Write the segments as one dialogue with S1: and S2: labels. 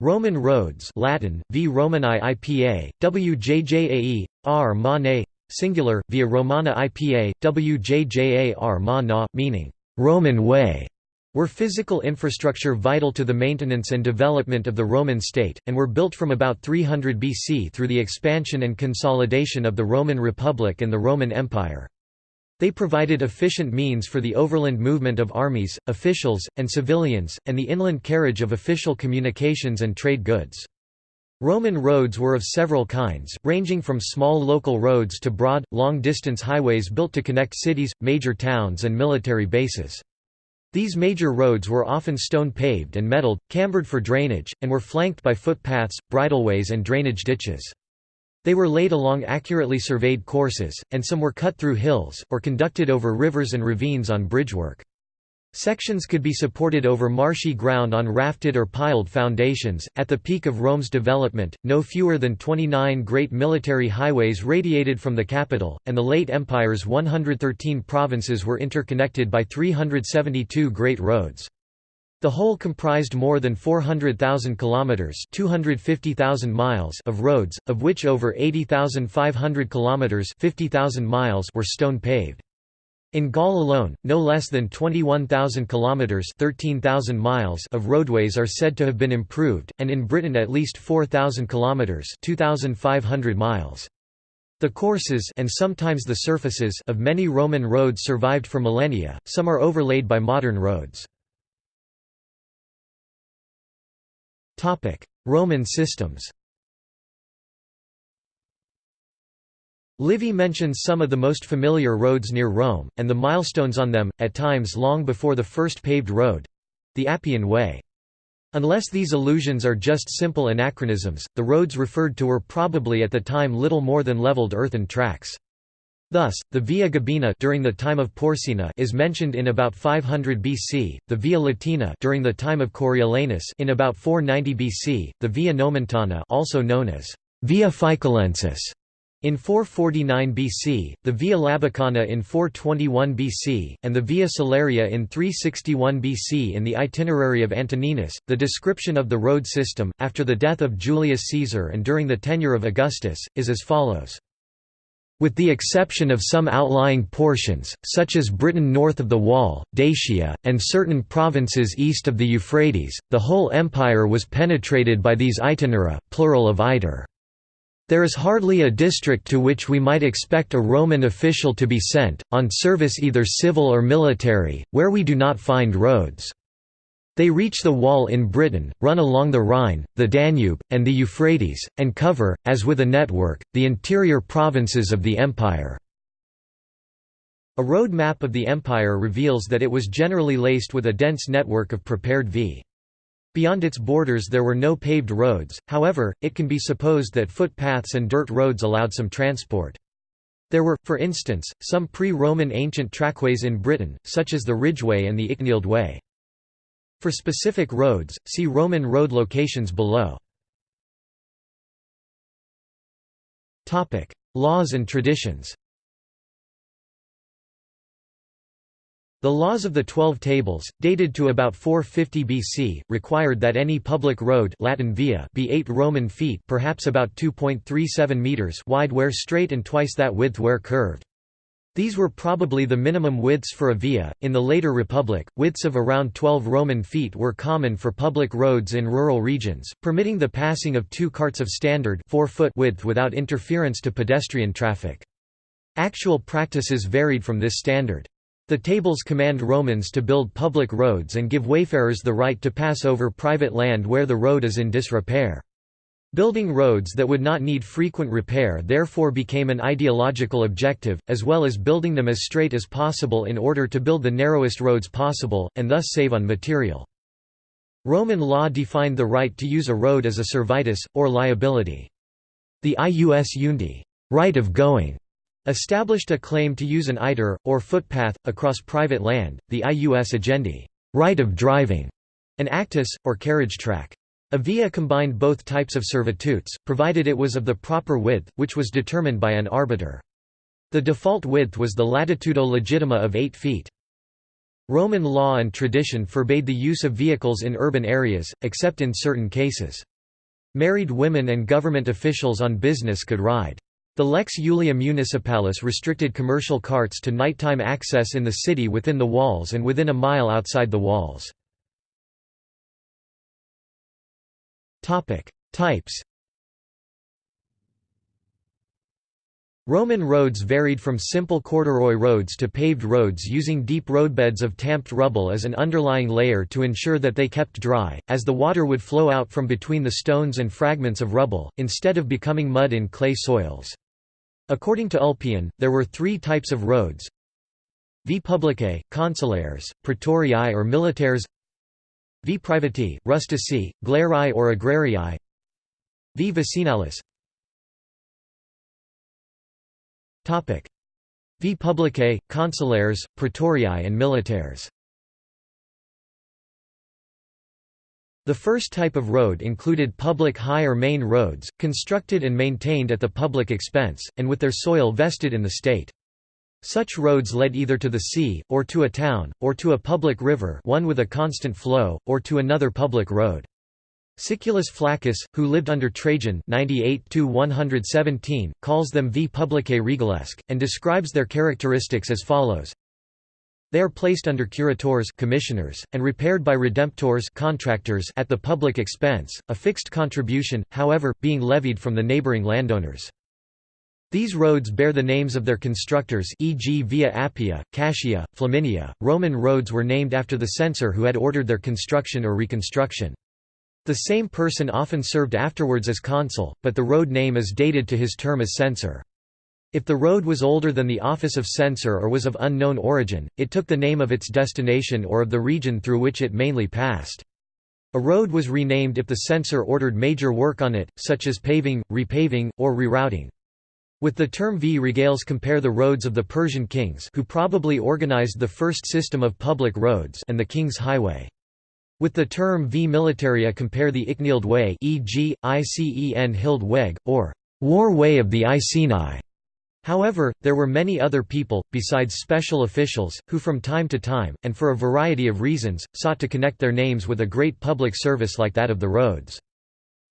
S1: Roman roads Latin, v Romani IPA, WJJAE, R Mane, singular, via Romana IPA, WJJAR Ma na, meaning, Roman way, were physical infrastructure vital to the maintenance and development of the Roman state, and were built from about 300 BC through the expansion and consolidation of the Roman Republic and the Roman Empire. They provided efficient means for the overland movement of armies, officials, and civilians, and the inland carriage of official communications and trade goods. Roman roads were of several kinds, ranging from small local roads to broad, long-distance highways built to connect cities, major towns and military bases. These major roads were often stone-paved and metalled, cambered for drainage, and were flanked by footpaths, bridleways and drainage ditches. They were laid along accurately surveyed courses, and some were cut through hills, or conducted over rivers and ravines on bridgework. Sections could be supported over marshy ground on rafted or piled foundations. At the peak of Rome's development, no fewer than 29 great military highways radiated from the capital, and the late empire's 113 provinces were interconnected by 372 great roads. The whole comprised more than 400,000 kilometers, 250,000 miles of roads, of which over 80,500 kilometers, 50,000 miles were stone paved. In Gaul alone, no less than 21,000 kilometers, 13,000 miles of roadways are said to have been improved, and in Britain at least 4,000 kilometers, 2,500 miles. The courses and sometimes the surfaces of many Roman roads survived for millennia. Some are overlaid by modern roads. Roman systems Livy mentions some of the most familiar roads near Rome, and the milestones on them, at times long before the first paved road—the Appian Way. Unless these allusions are just simple anachronisms, the roads referred to were probably at the time little more than leveled earthen tracks. Thus, the Via Gabina during the time of Porsena is mentioned in about 500 BC, the Via Latina during the time of Coriolanus in about 490 BC, the Via Nomentana also known as Via Ficolensis in 449 BC, the Via Labicana in 421 BC, and the Via Salaria in 361 BC in the Itinerary of Antoninus. The description of the road system, after the death of Julius Caesar and during the tenure of Augustus, is as follows. With the exception of some outlying portions, such as Britain north of the Wall, Dacia, and certain provinces east of the Euphrates, the whole empire was penetrated by these itinera, plural of iter. There is hardly a district to which we might expect a Roman official to be sent, on service either civil or military, where we do not find roads. They reach the wall in Britain, run along the Rhine, the Danube, and the Euphrates, and cover, as with a network, the interior provinces of the empire. A road map of the empire reveals that it was generally laced with a dense network of prepared v. Beyond its borders there were no paved roads, however, it can be supposed that footpaths and dirt roads allowed some transport. There were, for instance, some pre-Roman ancient trackways in Britain, such as the Ridgeway and the Icknield Way. For specific roads, see Roman road locations below. Laws and traditions The laws of the Twelve Tables, dated to about 450 BC, required that any public road Latin via be 8 Roman feet perhaps about 2.37 meters wide where straight and twice that width where curved. These were probably the minimum widths for a via. In the later Republic, widths of around 12 Roman feet were common for public roads in rural regions, permitting the passing of two carts of standard 4 foot width without interference to pedestrian traffic. Actual practices varied from this standard. The tables command Romans to build public roads and give wayfarers the right to pass over private land where the road is in disrepair. Building roads that would not need frequent repair therefore became an ideological objective, as well as building them as straight as possible in order to build the narrowest roads possible, and thus save on material. Roman law defined the right to use a road as a servitus, or liability. The ius eundi right of going", established a claim to use an iter, or footpath, across private land, the ius agendi right of driving", an actus, or carriage track. A via combined both types of servitutes, provided it was of the proper width, which was determined by an arbiter. The default width was the latitudo legitima of 8 feet. Roman law and tradition forbade the use of vehicles in urban areas, except in certain cases. Married women and government officials on business could ride. The Lex Julia Municipalis restricted commercial carts to nighttime access in the city within the walls and within a mile outside the walls. Types Roman roads varied from simple corduroy roads to paved roads using deep roadbeds of tamped rubble as an underlying layer to ensure that they kept dry, as the water would flow out from between the stones and fragments of rubble, instead of becoming mud in clay soils. According to Ulpian, there were three types of roads. V publicae, consulares, praetoriae or militares V privati, rustici, glerae or agrarii V vicinalis V publicae, consulares, praetoriae and militares. The first type of road included public high or main roads, constructed and maintained at the public expense, and with their soil vested in the state. Such roads led either to the sea, or to a town, or to a public river one with a constant flow, or to another public road. Siculus Flaccus, who lived under Trajan 98 calls them v publicae regalesque, and describes their characteristics as follows. They are placed under curators commissioners, and repaired by redemptors contractors at the public expense, a fixed contribution, however, being levied from the neighboring landowners. These roads bear the names of their constructors e.g. Via Appia, Cassia, Flaminia. Roman roads were named after the censor who had ordered their construction or reconstruction. The same person often served afterwards as consul, but the road name is dated to his term as censor. If the road was older than the office of censor or was of unknown origin, it took the name of its destination or of the region through which it mainly passed. A road was renamed if the censor ordered major work on it, such as paving, repaving, or rerouting. With the term v regales compare the roads of the Persian kings who probably organized the first system of public roads and the king's highway. With the term v militaria compare the Icknield Way e.g., Icen Hild Weg, or war way of the Iceni. However, there were many other people, besides special officials, who from time to time, and for a variety of reasons, sought to connect their names with a great public service like that of the roads.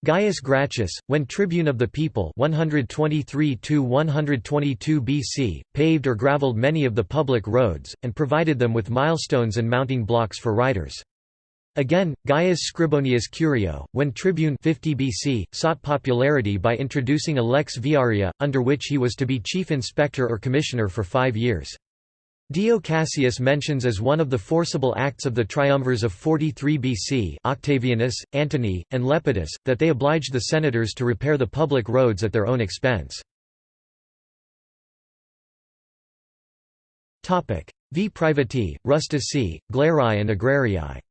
S1: Gaius Gracchus, when tribune of the people 123 BC, paved or gravelled many of the public roads, and provided them with milestones and mounting blocks for riders. Again, Gaius Scribonius Curio, when tribune 50 BC, sought popularity by introducing a lex viaria, under which he was to be chief inspector or commissioner for five years. Dio Cassius mentions as one of the forcible acts of the triumvirs of 43 BC Octavianus, Antony, and Lepidus, that they obliged the senators to repair the public roads at their own expense. V privati, rustici, glerae and agrarii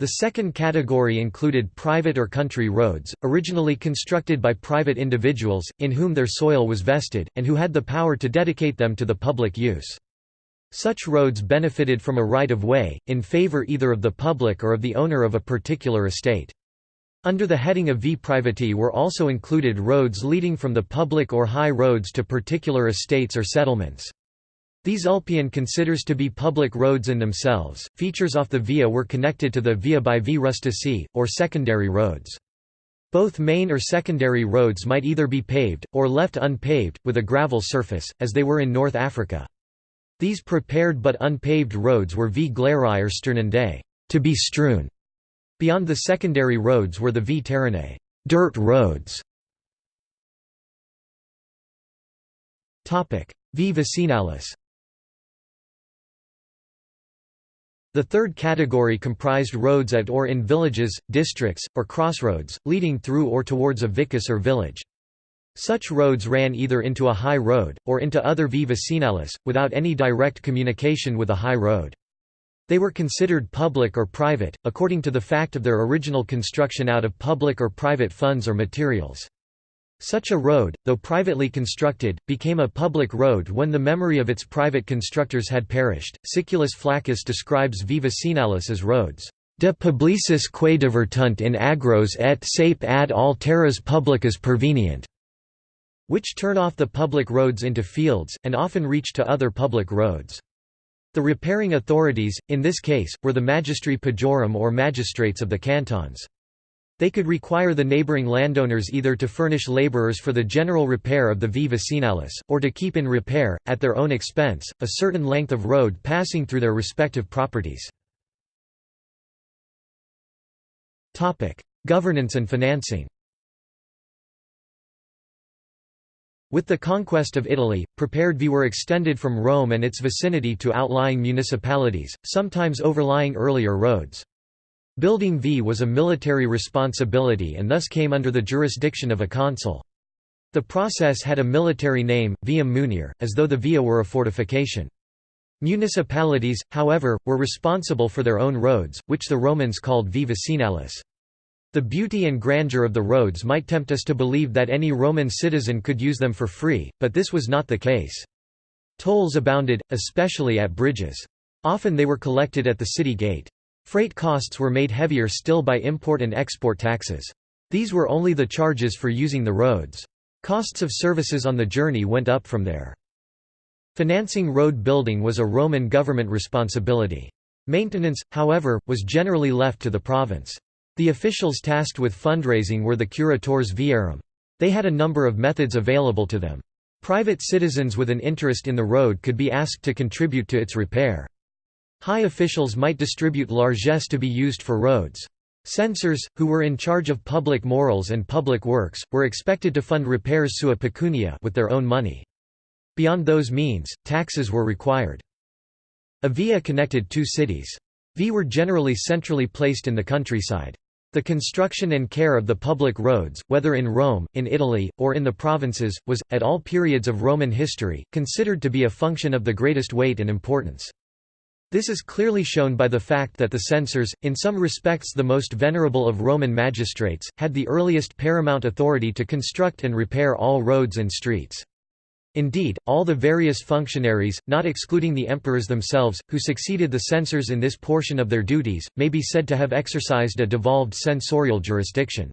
S1: The second category included private or country roads, originally constructed by private individuals, in whom their soil was vested, and who had the power to dedicate them to the public use. Such roads benefited from a right-of-way, in favor either of the public or of the owner of a particular estate. Under the heading of v privati were also included roads leading from the public or high roads to particular estates or settlements. These Ulpian considers to be public roads in themselves. Features off the via were connected to the via by v rustici, or secondary roads. Both main or secondary roads might either be paved, or left unpaved, with a gravel surface, as they were in North Africa. These prepared but unpaved roads were v glerae or sternendae, to be strewn. Beyond the secondary roads were the v terranae, dirt roads. V vicinalis The third category comprised roads at or in villages, districts, or crossroads, leading through or towards a vicus or village. Such roads ran either into a high road, or into other v vicinalis, without any direct communication with a high road. They were considered public or private, according to the fact of their original construction out of public or private funds or materials. Such a road, though privately constructed, became a public road when the memory of its private constructors had perished. Siculus Flaccus describes V vicinalis as roads de publicis quae divertunt in agros et sape ad alteras publicas pervenient, which turn off the public roads into fields, and often reach to other public roads. The repairing authorities, in this case, were the magistri pagorum or magistrates of the cantons. They could require the neighboring landowners either to furnish laborers for the general repair of the vie vicinalis, or to keep in repair, at their own expense, a certain length of road passing through their respective properties. Governance and financing With the conquest of Italy, prepared vie were extended from Rome and its vicinity to outlying municipalities, sometimes overlying earlier roads. Building V was a military responsibility and thus came under the jurisdiction of a consul. The process had a military name, viam munire, as though the via were a fortification. Municipalities, however, were responsible for their own roads, which the Romans called vie vicinalis. The beauty and grandeur of the roads might tempt us to believe that any Roman citizen could use them for free, but this was not the case. Tolls abounded, especially at bridges. Often they were collected at the city gate. Freight costs were made heavier still by import and export taxes. These were only the charges for using the roads. Costs of services on the journey went up from there. Financing road building was a Roman government responsibility. Maintenance, however, was generally left to the province. The officials tasked with fundraising were the curatores viarum. They had a number of methods available to them. Private citizens with an interest in the road could be asked to contribute to its repair. High officials might distribute largesse to be used for roads. Censors, who were in charge of public morals and public works, were expected to fund repairs sua pecunia with their own money. Beyond those means, taxes were required. A via connected two cities. V were generally centrally placed in the countryside. The construction and care of the public roads, whether in Rome, in Italy, or in the provinces, was, at all periods of Roman history, considered to be a function of the greatest weight and importance. This is clearly shown by the fact that the censors, in some respects the most venerable of Roman magistrates, had the earliest paramount authority to construct and repair all roads and streets. Indeed, all the various functionaries, not excluding the emperors themselves, who succeeded the censors in this portion of their duties, may be said to have exercised a devolved censorial jurisdiction.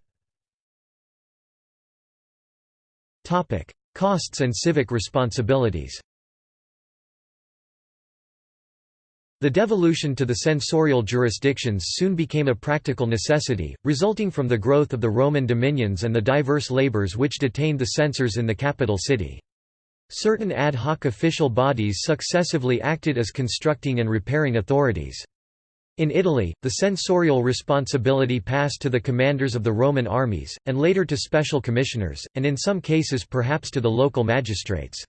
S1: Costs and civic responsibilities The devolution to the censorial jurisdictions soon became a practical necessity, resulting from the growth of the Roman dominions and the diverse labors which detained the censors in the capital city. Certain ad hoc official bodies successively acted as constructing and repairing authorities. In Italy, the censorial responsibility passed to the commanders of the Roman armies, and later to special commissioners, and in some cases perhaps to the local magistrates.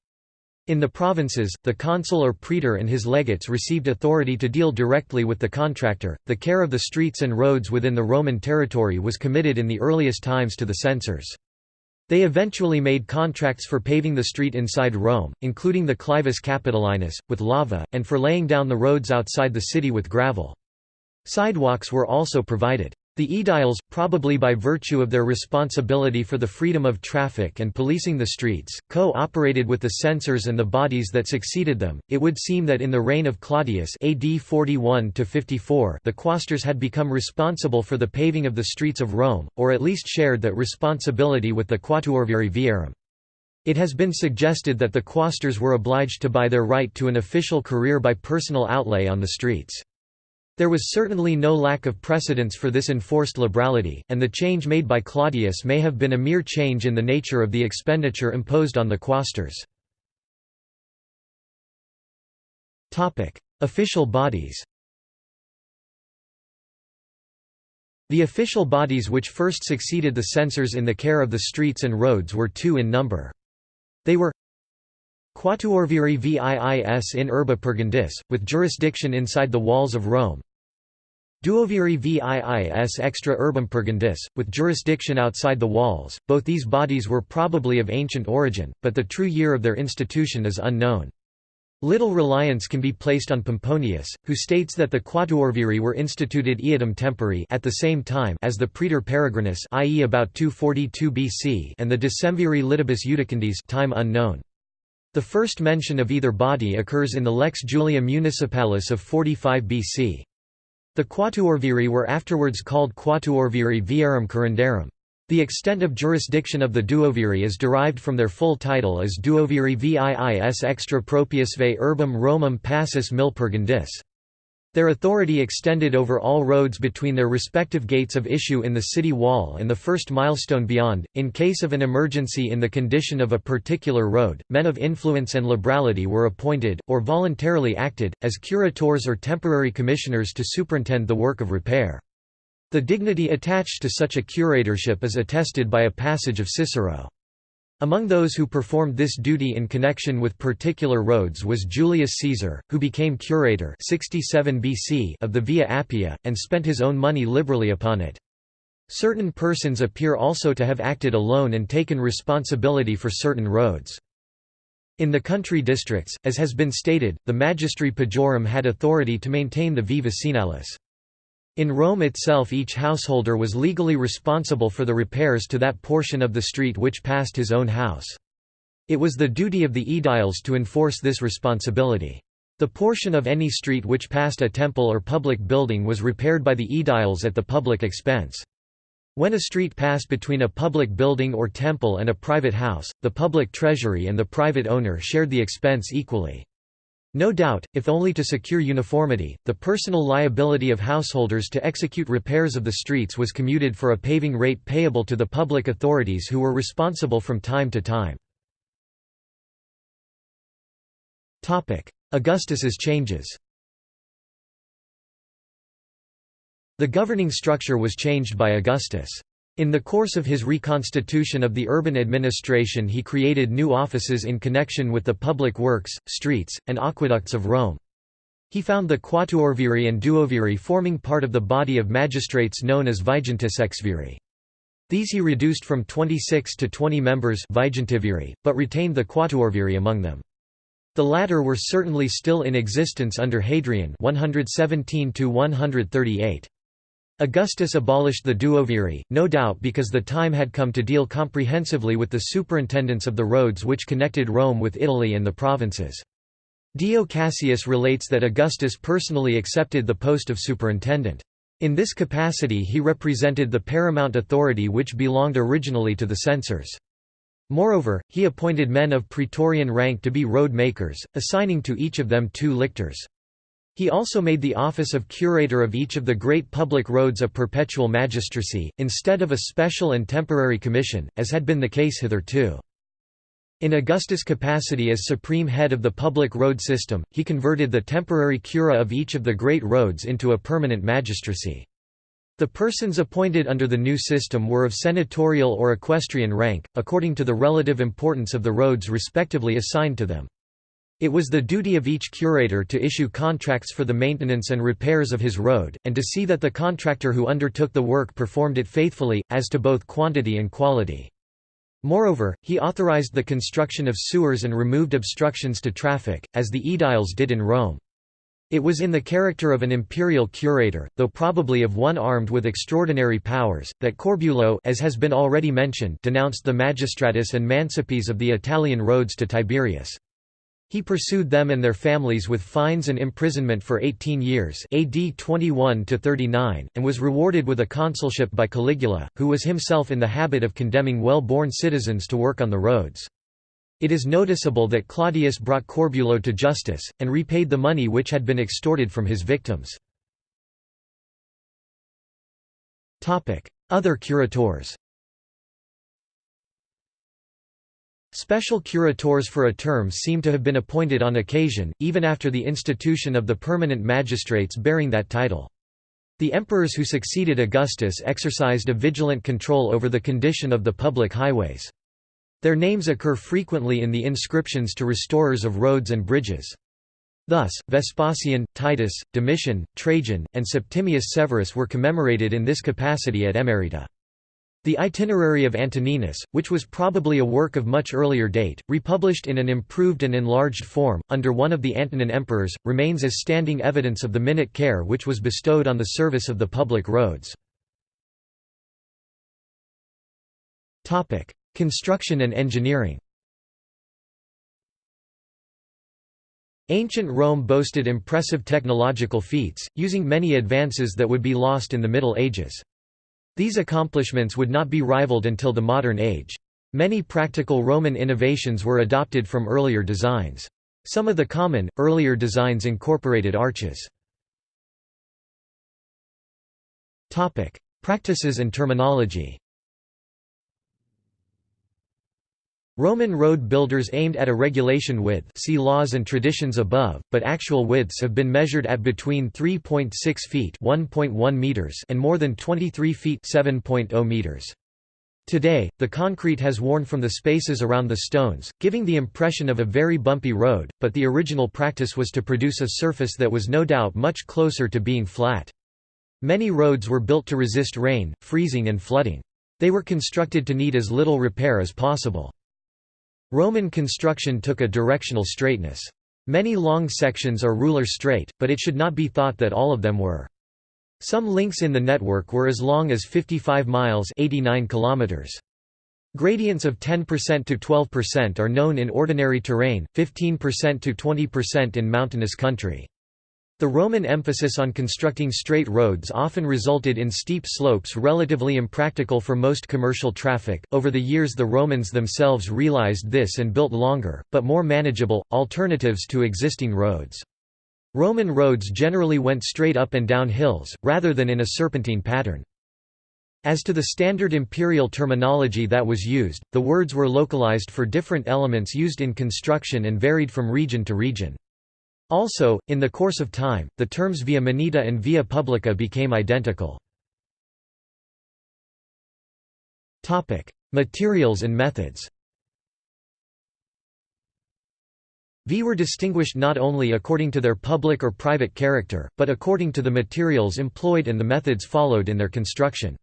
S1: In the provinces, the consul or praetor and his legates received authority to deal directly with the contractor. The care of the streets and roads within the Roman territory was committed in the earliest times to the censors. They eventually made contracts for paving the street inside Rome, including the Clivus Capitolinus, with lava, and for laying down the roads outside the city with gravel. Sidewalks were also provided. The aediles, probably by virtue of their responsibility for the freedom of traffic and policing the streets, co-operated with the censors and the bodies that succeeded them. It would seem that in the reign of Claudius AD 41 54, the quaestors had become responsible for the paving of the streets of Rome, or at least shared that responsibility with the quatuorviri viarum. It has been suggested that the quaestors were obliged to buy their right to an official career by personal outlay on the streets. There was certainly no lack of precedence for this enforced liberality, and the change made by Claudius may have been a mere change in the nature of the expenditure imposed on the quaestors. Official bodies The official bodies which first succeeded the censors in the care of the streets and roads were two in number. They were Quatuorviri viis in urbe purgandis, with jurisdiction inside the walls of Rome Duoviri viis extra urbem purgandis, with jurisdiction outside the walls. Both these bodies were probably of ancient origin, but the true year of their institution is unknown. Little reliance can be placed on Pomponius, who states that the Quatuorviri were instituted eadem tempori at the same time as the Praetor Peregrinus i.e. about 242 BC and the Decemviri litibus iudicandis time unknown. The first mention of either body occurs in the Lex Julia Municipalis of 45 BC. The Quatuorviri were afterwards called Quatuorviri viarum curandarum. The extent of jurisdiction of the duoviri is derived from their full title as Duoviri viis extra propriusve urbem Romam passus milpurgandis. Their authority extended over all roads between their respective gates of issue in the city wall and the first milestone beyond. In case of an emergency in the condition of a particular road, men of influence and liberality were appointed, or voluntarily acted, as curators or temporary commissioners to superintend the work of repair. The dignity attached to such a curatorship is attested by a passage of Cicero. Among those who performed this duty in connection with particular roads was Julius Caesar, who became curator 67 BC of the Via Appia, and spent his own money liberally upon it. Certain persons appear also to have acted alone and taken responsibility for certain roads. In the country districts, as has been stated, the magistri pagorum had authority to maintain the vicinalis. In Rome itself each householder was legally responsible for the repairs to that portion of the street which passed his own house. It was the duty of the aediles to enforce this responsibility. The portion of any street which passed a temple or public building was repaired by the aediles at the public expense. When a street passed between a public building or temple and a private house, the public treasury and the private owner shared the expense equally. No doubt, if only to secure uniformity, the personal liability of householders to execute repairs of the streets was commuted for a paving rate payable to the public authorities who were responsible from time to time. Augustus's changes The governing structure was changed by Augustus. In the course of his reconstitution of the urban administration he created new offices in connection with the public works, streets, and aqueducts of Rome. He found the quatuorviri and duoviri forming part of the body of magistrates known as vigintisexviri. These he reduced from 26 to 20 members but retained the quatuorviri among them. The latter were certainly still in existence under Hadrian 117 138. Augustus abolished the duoviri, no doubt because the time had come to deal comprehensively with the superintendence of the roads which connected Rome with Italy and the provinces. Dio Cassius relates that Augustus personally accepted the post of superintendent. In this capacity he represented the paramount authority which belonged originally to the censors. Moreover, he appointed men of praetorian rank to be road makers, assigning to each of them two lictors. He also made the office of curator of each of the great public roads a perpetual magistracy, instead of a special and temporary commission, as had been the case hitherto. In Augustus' capacity as supreme head of the public road system, he converted the temporary cura of each of the great roads into a permanent magistracy. The persons appointed under the new system were of senatorial or equestrian rank, according to the relative importance of the roads respectively assigned to them. It was the duty of each curator to issue contracts for the maintenance and repairs of his road, and to see that the contractor who undertook the work performed it faithfully, as to both quantity and quality. Moreover, he authorized the construction of sewers and removed obstructions to traffic, as the aediles did in Rome. It was in the character of an imperial curator, though probably of one armed with extraordinary powers, that Corbulo as has been already mentioned denounced the magistratus and mancipes of the Italian roads to Tiberius. He pursued them and their families with fines and imprisonment for 18 years AD 21 and was rewarded with a consulship by Caligula, who was himself in the habit of condemning well-born citizens to work on the roads. It is noticeable that Claudius brought Corbulo to justice, and repaid the money which had been extorted from his victims. Other curators Special curators for a term seem to have been appointed on occasion, even after the institution of the permanent magistrates bearing that title. The emperors who succeeded Augustus exercised a vigilant control over the condition of the public highways. Their names occur frequently in the inscriptions to restorers of roads and bridges. Thus, Vespasian, Titus, Domitian, Trajan, and Septimius Severus were commemorated in this capacity at Emerita. The Itinerary of Antoninus, which was probably a work of much earlier date, republished in an improved and enlarged form, under one of the Antonine emperors, remains as standing evidence of the minute care which was bestowed on the service of the public roads. Construction and engineering Ancient Rome boasted impressive technological feats, using many advances that would be lost in the Middle Ages. These accomplishments would not be rivaled until the modern age. Many practical Roman innovations were adopted from earlier designs. Some of the common, earlier designs incorporated arches. Practices and terminology Roman road builders aimed at a regulation width see laws and traditions above, but actual widths have been measured at between 3.6 feet 1.1 meters and more than 23 feet 7.0 meters. Today, the concrete has worn from the spaces around the stones, giving the impression of a very bumpy road, but the original practice was to produce a surface that was no doubt much closer to being flat. Many roads were built to resist rain, freezing and flooding. They were constructed to need as little repair as possible. Roman construction took a directional straightness. Many long sections are ruler straight, but it should not be thought that all of them were. Some links in the network were as long as 55 miles 89 kilometers. Gradients of 10% to 12% are known in ordinary terrain, 15% to 20% in mountainous country. The Roman emphasis on constructing straight roads often resulted in steep slopes relatively impractical for most commercial traffic. Over the years, the Romans themselves realized this and built longer, but more manageable, alternatives to existing roads. Roman roads generally went straight up and down hills, rather than in a serpentine pattern. As to the standard imperial terminology that was used, the words were localized for different elements used in construction and varied from region to region. Also, in the course of time, the terms via munita and via publica became identical. Materials and methods V were distinguished not only according to their public or private character, but according to the materials employed and the methods followed in their construction.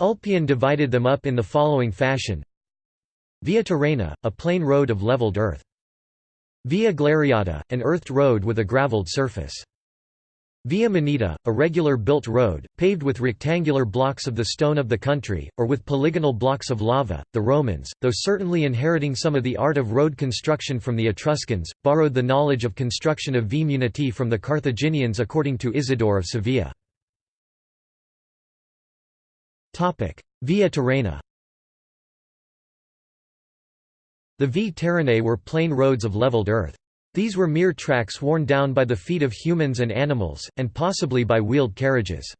S1: Ulpian divided them up in the following fashion Via terrena, a plain road of leveled earth. Via Glariata, an earthed road with a gravelled surface. Via Munita, a regular built road, paved with rectangular blocks of the stone of the country, or with polygonal blocks of lava. The Romans, though certainly inheriting some of the art of road construction from the Etruscans, borrowed the knowledge of construction of Via Muniti from the Carthaginians according to Isidore of Sevilla. Via Terrena The V Terrenae were plain roads of leveled earth. These were mere tracks worn down by the feet of humans and animals, and possibly by wheeled carriages.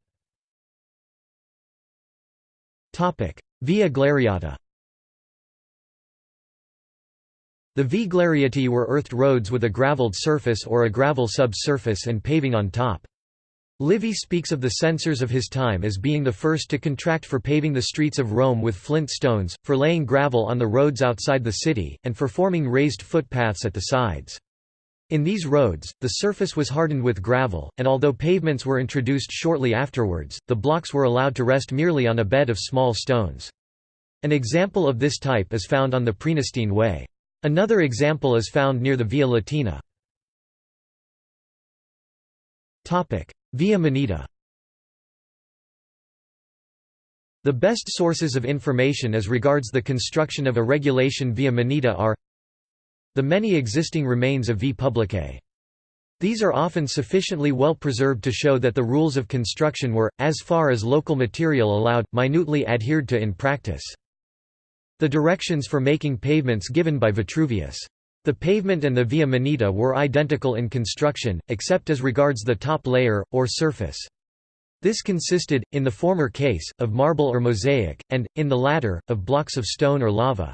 S1: Via Glariata The Vie Glariati were earthed roads with a gravelled surface or a gravel subsurface and paving on top. Livy speaks of the censors of his time as being the first to contract for paving the streets of Rome with flint stones, for laying gravel on the roads outside the city, and for forming raised footpaths at the sides. In these roads, the surface was hardened with gravel, and although pavements were introduced shortly afterwards, the blocks were allowed to rest merely on a bed of small stones. An example of this type is found on the Praenestine Way. Another example is found near the Via Latina. Via Munita The best sources of information as regards the construction of a regulation via Munita are the many existing remains of Vie Publicae. These are often sufficiently well preserved to show that the rules of construction were, as far as local material allowed, minutely adhered to in practice. The directions for making pavements given by Vitruvius. The pavement and the Via Munita were identical in construction, except as regards the top layer, or surface. This consisted, in the former case, of marble or mosaic, and, in the latter, of blocks of stone or lava.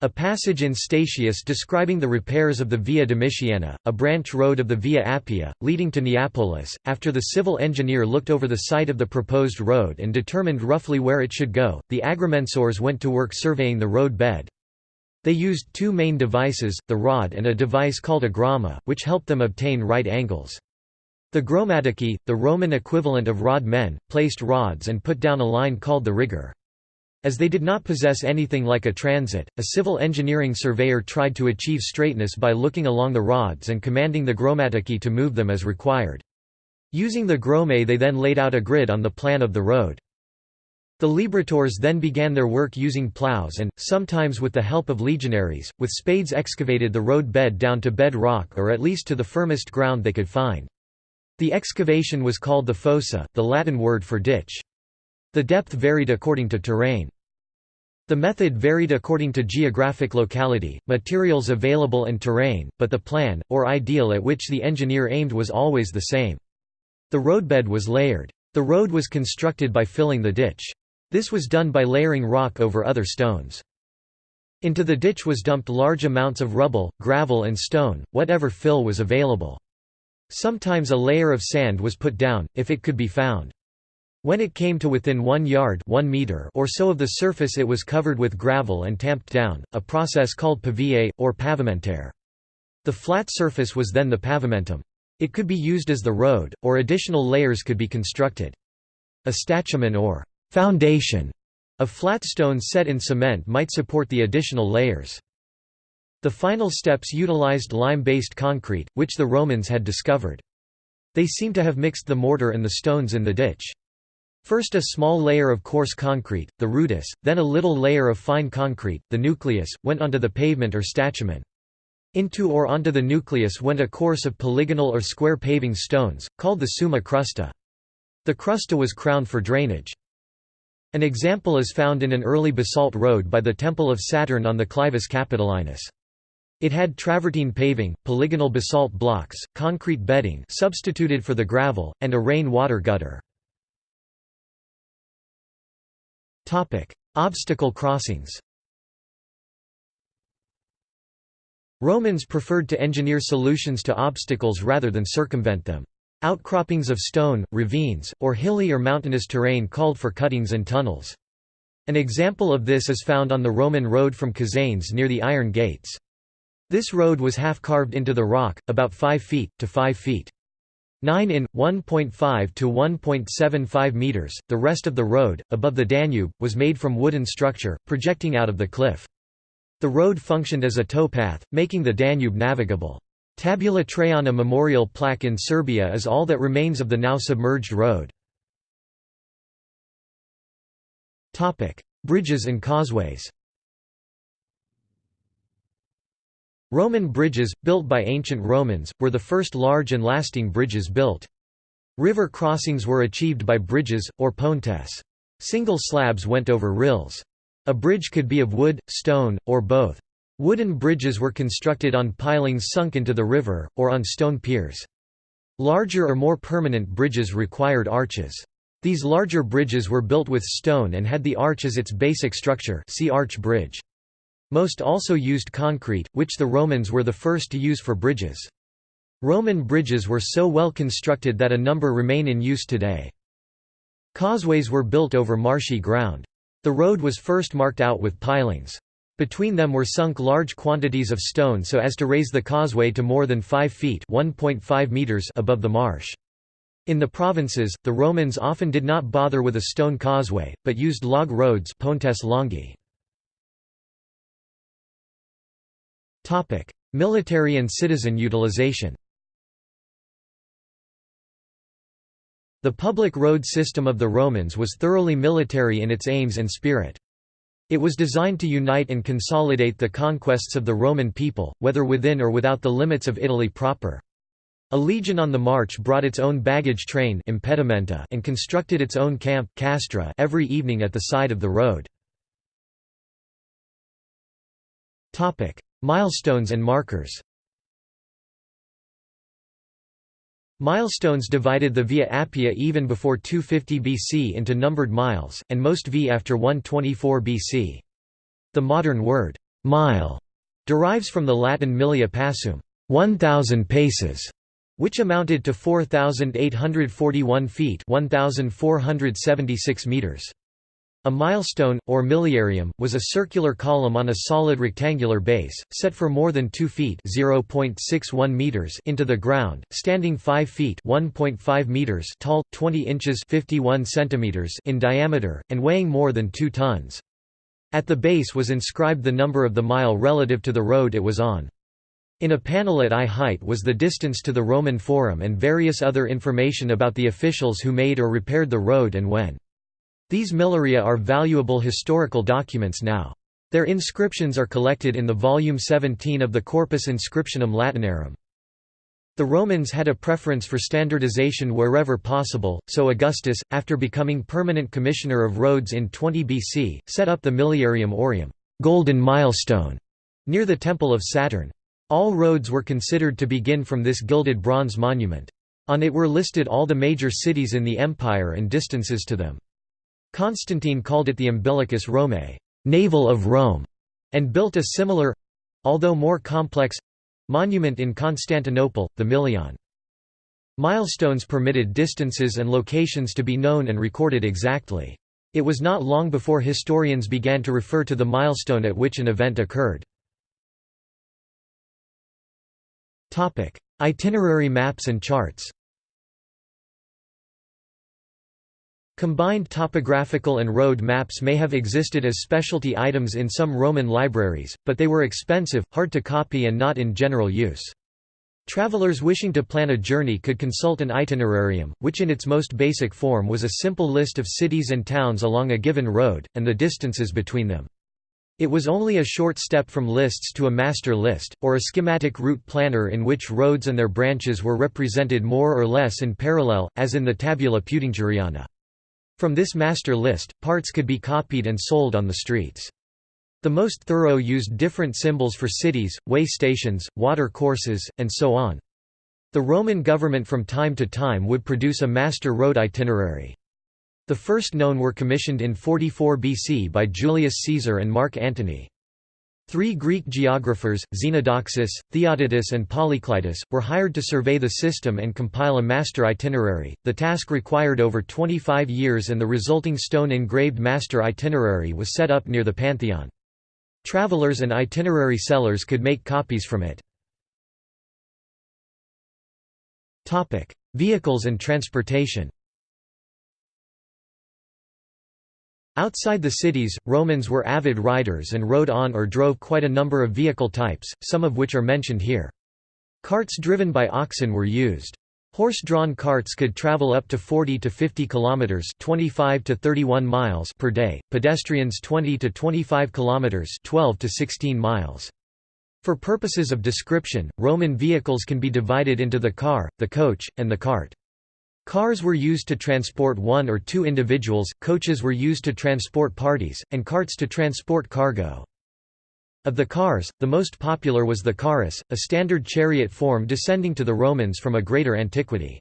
S1: A passage in Statius describing the repairs of the Via Domitiana, a branch road of the Via Appia, leading to Neapolis, after the civil engineer looked over the site of the proposed road and determined roughly where it should go, the agrimensors went to work surveying the road bed. They used two main devices, the rod and a device called a groma, which helped them obtain right angles. The gromatici, the Roman equivalent of rod men, placed rods and put down a line called the rigor. As they did not possess anything like a transit, a civil engineering surveyor tried to achieve straightness by looking along the rods and commanding the gromatici to move them as required. Using the groma they then laid out a grid on the plan of the road. The librators then began their work using plows and, sometimes with the help of legionaries, with spades excavated the road bed down to bed rock or at least to the firmest ground they could find. The excavation was called the fossa, the Latin word for ditch. The depth varied according to terrain. The method varied according to geographic locality, materials available and terrain, but the plan, or ideal at which the engineer aimed was always the same. The roadbed was layered. The road was constructed by filling the ditch. This was done by layering rock over other stones. Into the ditch was dumped large amounts of rubble, gravel and stone, whatever fill was available. Sometimes a layer of sand was put down, if it could be found. When it came to within one yard one meter or so of the surface it was covered with gravel and tamped down, a process called pavillé, or pavimentare. The flat surface was then the pavimentum. It could be used as the road, or additional layers could be constructed. A statumen or foundation of flat stone set in cement might support the additional layers. The final steps utilized lime-based concrete, which the Romans had discovered. They seem to have mixed the mortar and the stones in the ditch. First a small layer of coarse concrete, the rudis, then a little layer of fine concrete, the nucleus, went onto the pavement or statumen. Into or onto the nucleus went a course of polygonal or square paving stones, called the summa crusta. The crusta was crowned for drainage. An example is found in an early basalt road by the Temple of Saturn on the Clivus Capitolinus. It had travertine paving, polygonal basalt blocks, concrete bedding substituted for the gravel, and a rain-water gutter. Obstacle crossings. Romans preferred to engineer solutions to obstacles rather than circumvent them. Outcroppings of stone, ravines, or hilly or mountainous terrain called for cuttings and tunnels. An example of this is found on the Roman road from Cazanes near the Iron Gates. This road was half carved into the rock, about 5 feet, to 5 feet. 9 in, 1.5 to 1.75 meters. The rest of the road, above the Danube, was made from wooden structure, projecting out of the cliff. The road functioned as a towpath, making the Danube navigable. Tabula Traiana memorial plaque in Serbia is all that remains of the now submerged road. Bridges and causeways Roman bridges, built by ancient Romans, were the first large and lasting bridges built. River crossings were achieved by bridges, or pontes. Single slabs went over rills. A bridge could be of wood, stone, or both. Wooden bridges were constructed on pilings sunk into the river, or on stone piers. Larger or more permanent bridges required arches. These larger bridges were built with stone and had the arch as its basic structure see arch bridge. Most also used concrete, which the Romans were the first to use for bridges. Roman bridges were so well constructed that a number remain in use today. Causeways were built over marshy ground. The road was first marked out with pilings. Between them were sunk large quantities of stone so as to raise the causeway to more than 5 feet meters above the marsh. In the provinces, the Romans often did not bother with a stone causeway, but used log roads pontes longi. Military and citizen utilization. The public road system of the Romans was thoroughly military in its aims and spirit. It was designed to unite and consolidate the conquests of the Roman people, whether within or without the limits of Italy proper. A legion on the march brought its own baggage train impedimenta and constructed its own camp castra every evening at the side of the road. Milestones and markers Milestones divided the Via Appia even before 250 BC into numbered miles, and most V after 124 BC. The modern word, mile, derives from the Latin millia passum 1,000 paces, which amounted to 4,841 feet 1,476 meters. A milestone, or miliarium, was a circular column on a solid rectangular base, set for more than 2 feet meters into the ground, standing 5 feet meters tall, 20 inches 51 centimeters in diameter, and weighing more than 2 tons. At the base was inscribed the number of the mile relative to the road it was on. In a panel at eye height was the distance to the Roman Forum and various other information about the officials who made or repaired the road and when. These miliaria are valuable historical documents now. Their inscriptions are collected in the volume 17 of the Corpus Inscriptionum Latinarum. The Romans had a preference for standardization wherever possible, so Augustus, after becoming permanent commissioner of roads in 20 BC, set up the Miliarium Aureum golden milestone", near the Temple of Saturn. All roads were considered to begin from this gilded bronze monument. On it were listed all the major cities in the empire and distances to them. Constantine called it the Umbilicus Romae navel of Rome", and built a similar—although more complex, Monument in Constantinople, the Milion. Milestones permitted distances and locations to be known and recorded exactly. It was not long before historians began to refer to the milestone at which an event occurred. Itinerary maps and charts Combined topographical and road maps may have existed as specialty items in some Roman libraries, but they were expensive, hard to copy and not in general use. Travelers wishing to plan a journey could consult an itinerarium, which in its most basic form was a simple list of cities and towns along a given road, and the distances between them. It was only a short step from lists to a master list, or a schematic route planner in which roads and their branches were represented more or less in parallel, as in the Tabula Peutingeriana. From this master list, parts could be copied and sold on the streets. The most thorough used different symbols for cities, way stations, water courses, and so on. The Roman government from time to time would produce a master road itinerary. The first known were commissioned in 44 BC by Julius Caesar and Mark Antony. Three Greek geographers, Xenodoxus, Theodotus, and Polyclitus, were hired to survey the system and compile a master itinerary. The task required over 25 years, and the resulting stone engraved master itinerary was set up near the Pantheon. Travelers and itinerary sellers could make copies from it. Vehicles and transportation Outside the cities, Romans were avid riders and rode on or drove quite a number of vehicle types, some of which are mentioned here. Carts driven by oxen were used. Horse-drawn carts could travel up to 40 to 50 kilometers, 25 to 31 miles per day. Pedestrians 20 to 25 kilometers, 12 to 16 miles. For purposes of description, Roman vehicles can be divided into the car, the coach, and the cart. Cars were used to transport one or two individuals, coaches were used to transport parties, and carts to transport cargo. Of the cars, the most popular was the currus, a standard chariot form descending to the Romans from a greater antiquity.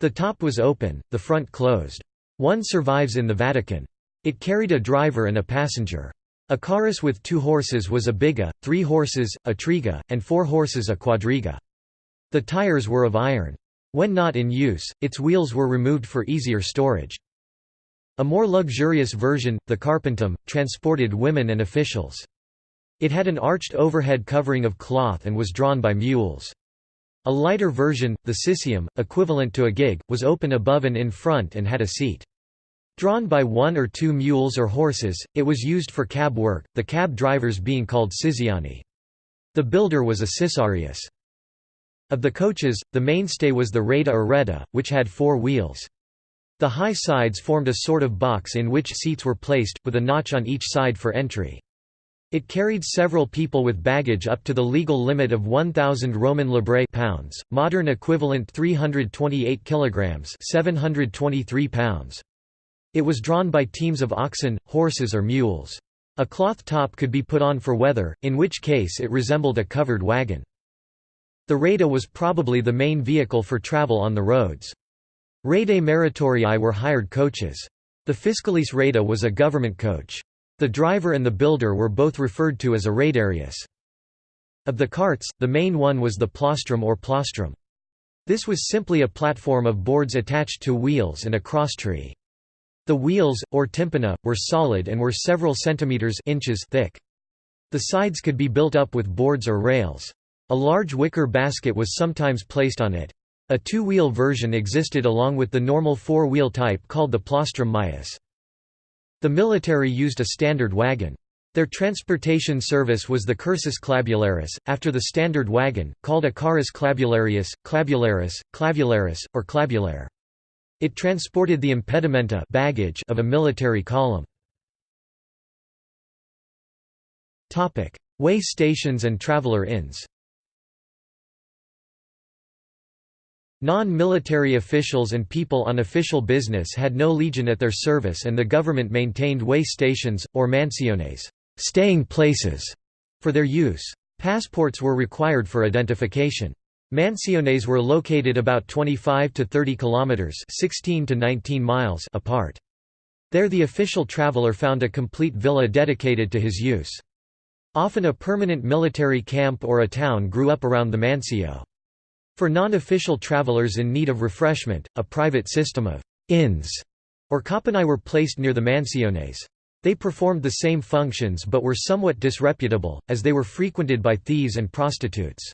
S1: The top was open, the front closed. One survives in the Vatican. It carried a driver and a passenger. A currus with two horses was a biga, three horses, a triga, and four horses a quadriga. The tires were of iron. When not in use, its wheels were removed for easier storage. A more luxurious version, the carpentum, transported women and officials. It had an arched overhead covering of cloth and was drawn by mules. A lighter version, the cisium, equivalent to a gig, was open above and in front and had a seat. Drawn by one or two mules or horses, it was used for cab work, the cab drivers being called cisiani. The builder was a cisarius. Of the coaches, the mainstay was the reda or reda, which had four wheels. The high sides formed a sort of box in which seats were placed, with a notch on each side for entry. It carried several people with baggage up to the legal limit of 1,000 Roman librae pounds, modern equivalent 328 kilograms 723 pounds. It was drawn by teams of oxen, horses or mules. A cloth top could be put on for weather, in which case it resembled a covered wagon. The reda was probably the main vehicle for travel on the roads. Redae meritorii were hired coaches. The fiscalis reda was a government coach. The driver and the builder were both referred to as a radarius. Of the carts, the main one was the plaustrum or plaustrum. This was simply a platform of boards attached to wheels and a crosstree. The wheels, or tympana, were solid and were several centimeters inches thick. The sides could be built up with boards or rails. A large wicker basket was sometimes placed on it. A two-wheel version existed along with the normal four-wheel type called the plaustrum maius. The military used a standard wagon. Their transportation service was the cursus clavularis, after the standard wagon, called a carus clavularius, clavularis, clavularis, or clavulare. It transported the impedimenta baggage of a military column. Way stations and traveler inns Non-military officials and people on official business had no legion at their service and the government maintained way stations, or mansiones staying places", for their use. Passports were required for identification. Mansiones were located about 25 to 30 kilometers (16 to 19 miles) apart. There the official traveler found a complete villa dedicated to his use. Often a permanent military camp or a town grew up around the mansio. For non-official travelers in need of refreshment, a private system of inns or cauponae were placed near the mansiones. They performed the same functions but were somewhat disreputable, as they were frequented by thieves and prostitutes.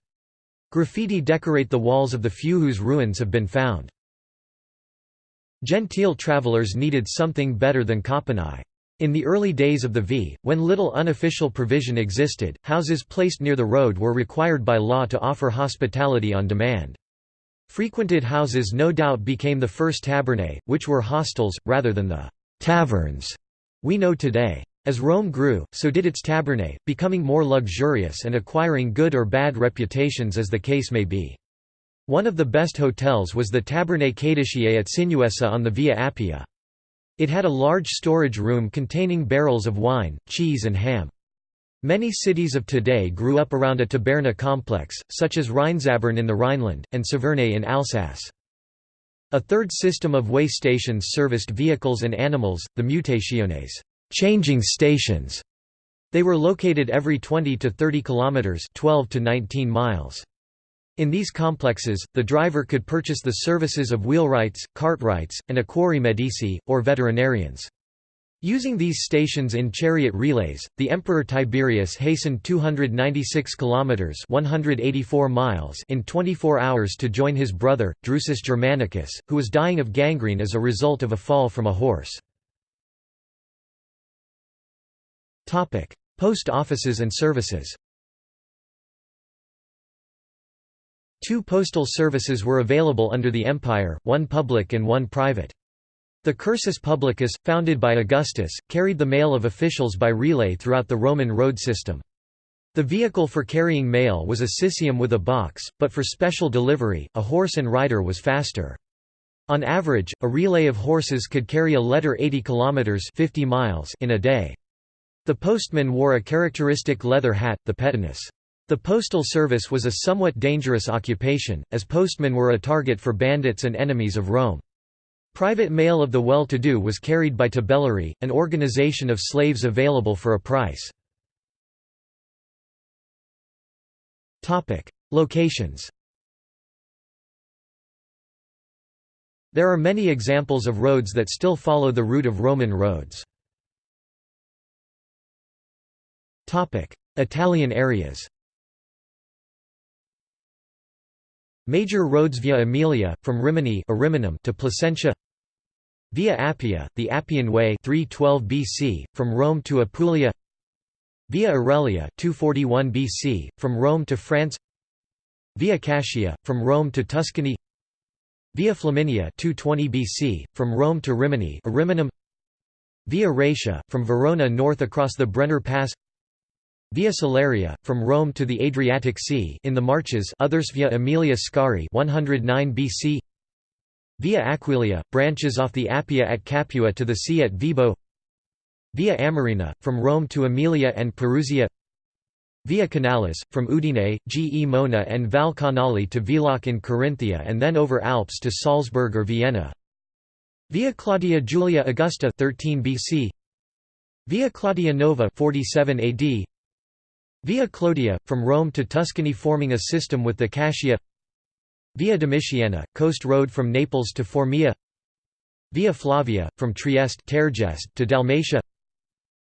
S1: Graffiti decorate the walls of the few whose ruins have been found. Gentile travelers needed something better than cauponae. In the early days of the V, when little unofficial provision existed, houses placed near the road were required by law to offer hospitality on demand. Frequented houses no doubt became the first tabernae, which were hostels, rather than the «taverns» we know today. As Rome grew, so did its tabernae, becoming more luxurious and acquiring good or bad reputations as the case may be. One of the best hotels was the Tabernae Caediciae at Sinuessa on the Via Appia. It had a large storage room containing barrels of wine, cheese and ham. Many cities of today grew up around a taberna complex, such as Rheinzabern in the Rhineland, and Saverne in Alsace. A third system of way stations serviced vehicles and animals, the mutationes changing stations". They were located every 20 to 30 kilometers, 12 to 19 miles. In these complexes, the driver could purchase the services of wheelwrights, cartwrights, and equarii medici, or veterinarians. Using these stations in chariot relays, the Emperor Tiberius hastened 296 kilometers (184 miles) in 24 hours to join his brother Drusus Germanicus, who was dying of gangrene as a result of a fall from a horse. Topic: Post offices and services. Two postal services were available under the empire, one public and one private. The cursus publicus, founded by Augustus, carried the mail of officials by relay throughout the Roman road system. The vehicle for carrying mail was a cisium with a box, but for special delivery, a horse and rider was faster. On average, a relay of horses could carry a letter 80 kilometers 50 miles in a day. The postman wore a characteristic leather hat, the petinus. The postal service was a somewhat dangerous occupation, as postmen were a target for bandits and enemies of Rome. Private mail of the well-to-do was carried by tabellarii, an organization of slaves available for a price. Locations There are many examples of roads that still follow the route of Roman roads. Italian areas Major roads via Aemilia, from Rimini to Placentia. Via Appia, the Appian Way 312 BC, from Rome to Apulia. Via Aurelia 241 BC, from Rome to France. Via Cassia, from Rome to Tuscany. Via Flaminia 220 BC, from Rome to Rimini Ariminum. Via Raetia, from Verona north across the Brenner Pass Via Salaria, from Rome to the Adriatic Sea in the Marches others via Aemilia Scauri 109 BC Via Aquileia, branches off the Appia at Capua to the sea at Vibo. Via Amerina, from Rome to Aemilia and Perusia. Via Canalis, from Udine, Gemona and Val Canale to Villach in Carinthia and then over Alps to Salzburg or Vienna. Via Claudia Julia Augusta 13 BC Via Claudia Nova 47 AD Via Clodia, from Rome to Tuscany forming a system with the Cassia. Via Domitiana, coast road from Naples to Formia. Via Flavia, from Trieste to Dalmatia.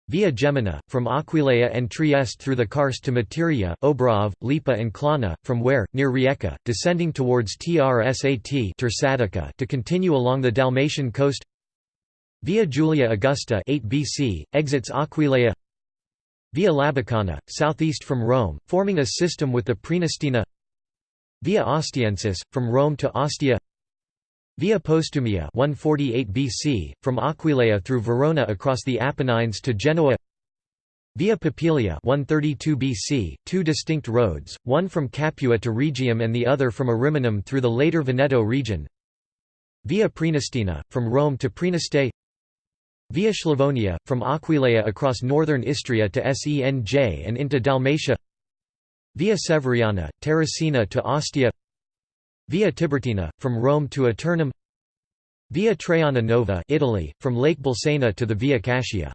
S1: Via Gemina, from Aquileia and Trieste through the Karst to Materia, Obrov, Lipa and Klana, from where, near Rijeka, descending towards Trsat to continue along the Dalmatian coast. Via Julia Augusta 8 BC, exits Aquileia Via Labicana, southeast from Rome, forming a system with the Praenestina Via Ostiensis, from Rome to Ostia. Via Postumia 148 BC, from Aquileia through Verona across the Apennines to Genoa. Via Popilia 132 BC, two distinct roads, one from Capua to Rhegium and the other from Ariminum through the later Veneto region. Via Praenestina, from Rome to Praeneste Via Slavonia, from Aquileia across northern Istria to Senj and into Dalmatia Via Severiana, Terracina to Ostia Via Tiburtina, from Rome to Aeternum Via Traiana Nova Italy, from Lake Bolsena to the Via Cassia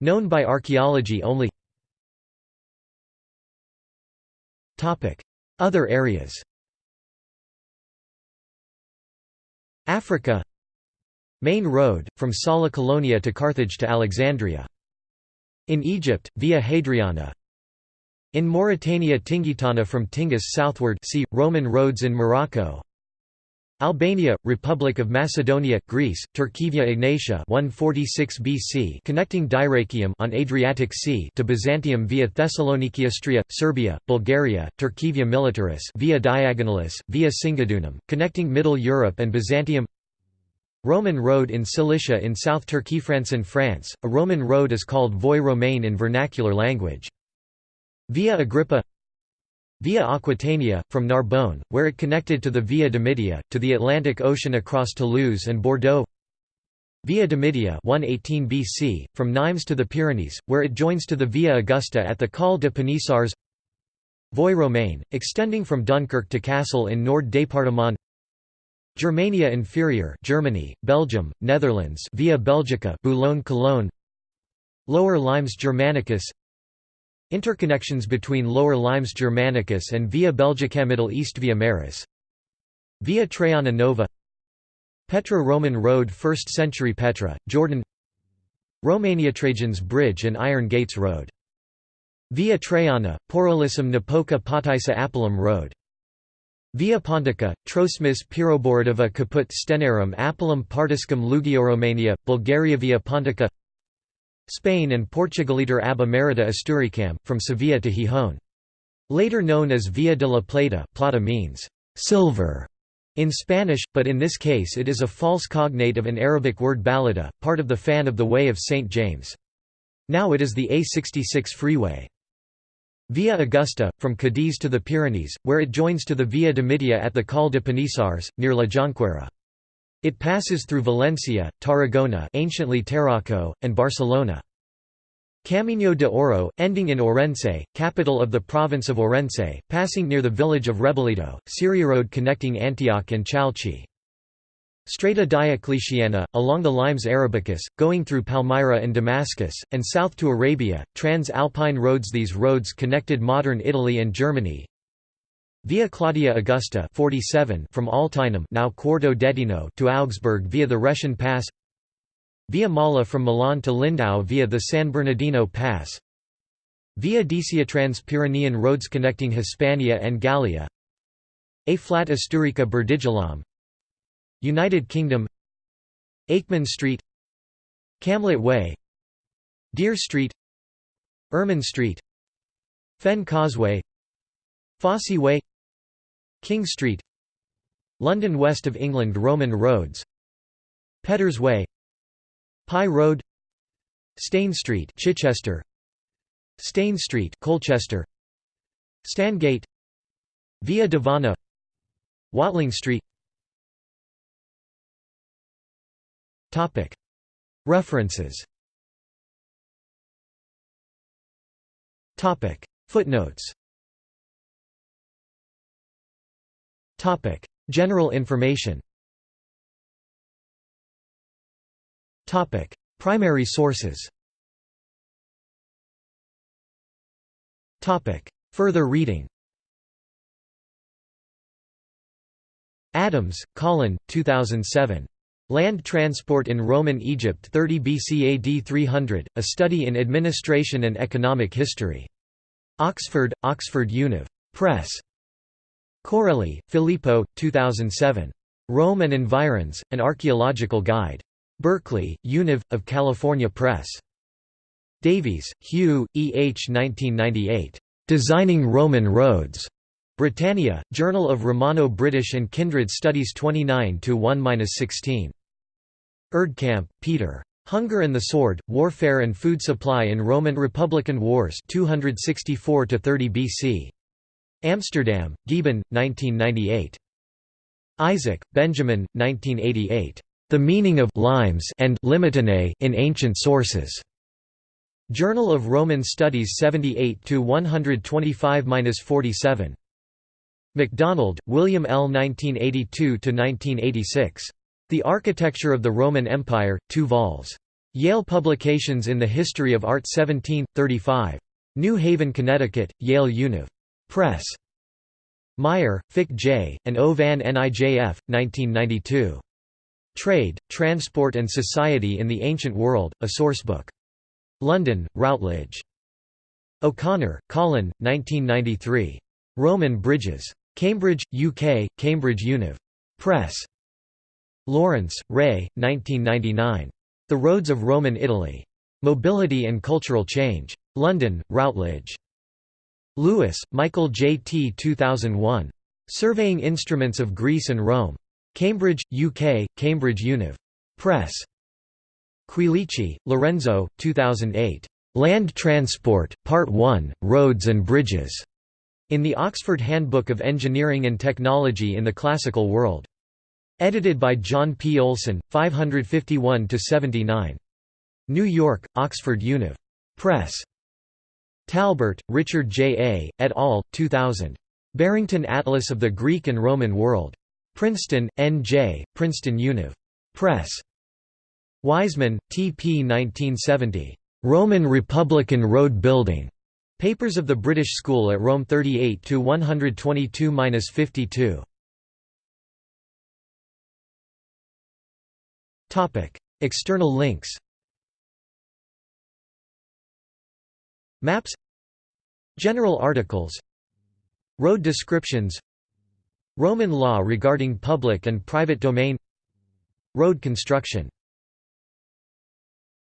S1: Known by archaeology only. Other areas. Africa Main road, from Sala Colonia to Carthage to Alexandria. In Egypt, via Hadriana. In Mauritania Tingitana from Tingis southward see, Roman roads in Morocco. Albania, Republic of Macedonia, Greece, Turkey Via Egnatia 146 BC connecting Dyrrachium on Adriatic Sea to Byzantium via Thessaloniki Istria, Serbia, Bulgaria, Turkey Via Militaris via Diagonalis, via Singidunum, connecting Middle Europe and Byzantium Roman road in Cilicia in South Turkey France in France, a Roman road is called Voie romaine in vernacular language. Via Agrippa Via Aquitania, from Narbonne, where it connected to the Via Domitia, to the Atlantic Ocean across Toulouse and Bordeaux. Via Domitia 118 BC, from Nimes to the Pyrenees, where it joins to the Via Augusta at the Col de Panissars Voie Romaine, extending from Dunkirk to Cassel in Nord-Département Germania Inferior Germany, Belgium, Netherlands Via Belgica Boulogne-Cologne Lower Limes Germanicus. Interconnections between Lower Limes Germanicus and Via Belgica Middle East Via Maris. Via Traiana Nova. Petra Roman Road 1st century Petra, Jordan. Romania Trajan's Bridge and Iron Gates Road. Via Traiana, Porolissum Napoca Potaissa Apulum Road. Via Pontica, Troesmis Piroboridava Caput Stenarum Apulum Partiscum Lugioromania, Bulgaria Via Pontica Spain and Portugaliter ab Emerita Asturicam, from Sevilla to Gijón. Later known as Via de la Plata plata means silver in Spanish, but in this case it is a false cognate of an Arabic word balada, part of the fan of the Way of St. James. Now it is the A66 freeway. Via Augusta, from Cadiz to the Pyrenees, where it joins to the Via Domitia at the Col de Panissars, near La Jonquera. It passes through Valencia, Tarragona anciently Tarraco, and Barcelona. Camino de Oro, ending in Orense, capital of the province of Orense, passing near the village of Rebellito, Syria road connecting Antioch and Chalchi. Strata Diocletiana, along the Limes Arabicus, going through Palmyra and Damascus, and south to Arabia, trans-Alpine roads. These roads connected modern Italy and Germany, Via Claudia Augusta 47 from Altinum now Quarto d'Altino to Augsburg via the Russian Pass. Via Mala from Milan to Lindau via the San Bernardino Pass. Via Decia Trans-Pyrenean roads connecting Hispania and Gallia. A flat Asturica Burdigalam United Kingdom Akeman Street Camlet Way Dere Street Ermine Street Fen Causeway Fosse Way King Street London West of England Roman roads Peddars Way Pye Road Stane Street Chichester Stane Street Colchester Stangate Via Devana Watling Street Topic References Topic Footnotes Topic: General information. Topic: Primary sources. Topic: Further reading. Adams, Colin, 2007. Land Transport in Roman Egypt 30 BC AD 300, A Study in Administration and Economic History. Oxford, Oxford Univ. Press. Coarelli, Filippo, 2007. Rome and Environs, An Archaeological Guide. Berkeley, Univ. of California Press. Davies, Hugh, E. H. 1998. Designing Roman Roads. Britannia, Journal of Romano-British and Kindred Studies 29–1–16. Erdkamp, Peter. Hunger and the Sword, Warfare and Food Supply in Roman Republican Wars 264–30 BC. Amsterdam, Gieben, 1998. Isaac, Benjamin, 1988. The Meaning of limes and limitanae in Ancient Sources. Journal of Roman Studies 78 125-47. MacDonald, William L. 1982–1986. The Architecture of the Roman Empire, 2 vols. Yale Publications in the History of Art 1735. New Haven, Connecticut, Yale Univ. Press. Meijer, Fik J., and O. van Nijf, 1992. Trade, Transport and Society in the Ancient World, a Sourcebook. London, Routledge. O'Connor, Colin, 1993. Roman Bridges. Cambridge, UK, Cambridge Univ. Press. Laurence, Ray, 1999. The Roads of Roman Italy. Mobility and Cultural Change. London, Routledge. Lewis, Michael J. T. 2001. Surveying Instruments of Greece and Rome. Cambridge, UK, Cambridge Univ. Press. Quilici, Lorenzo, 2008. Land Transport, Part 1, Roads and Bridges. In the Oxford Handbook of Engineering and Technology in the Classical World. Edited by John P. Oleson, 551–79. New York, Oxford Univ. Press. Talbert, Richard J. A., et al., 2000. Barrington Atlas of the Greek and Roman World. Princeton, N.J., Princeton Univ. Press. Wiseman, T. P. 1970. Roman Republican Road Building. Papers of the British School at Rome 38 122–52. External links. Maps. General articles. Road descriptions. Roman law regarding public and private domain. Road construction